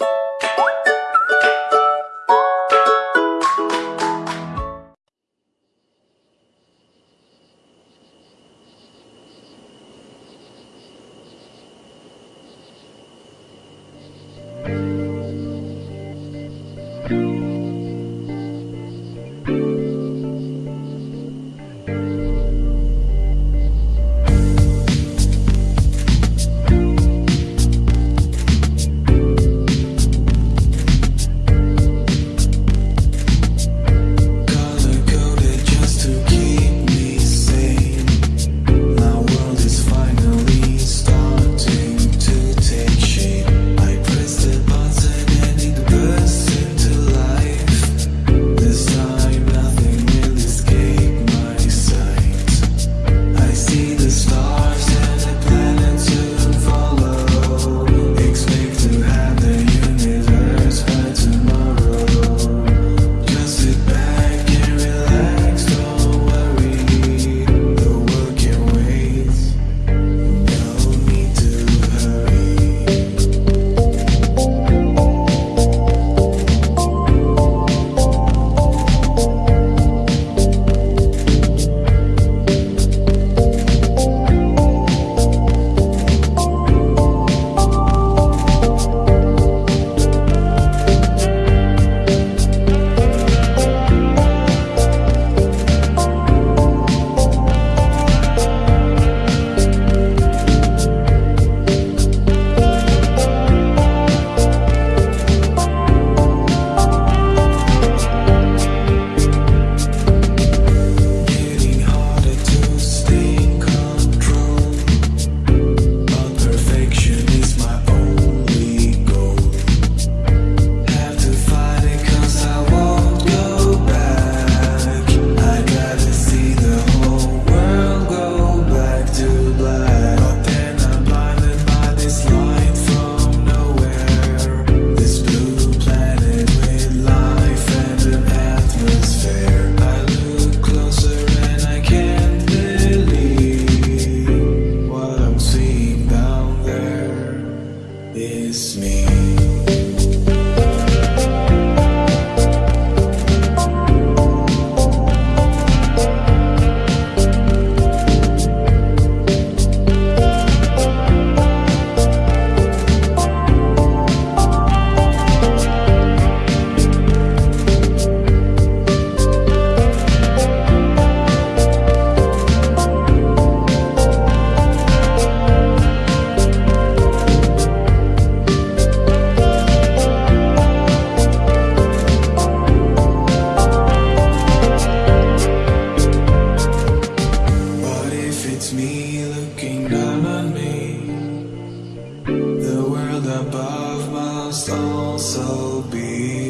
you The world above must also be.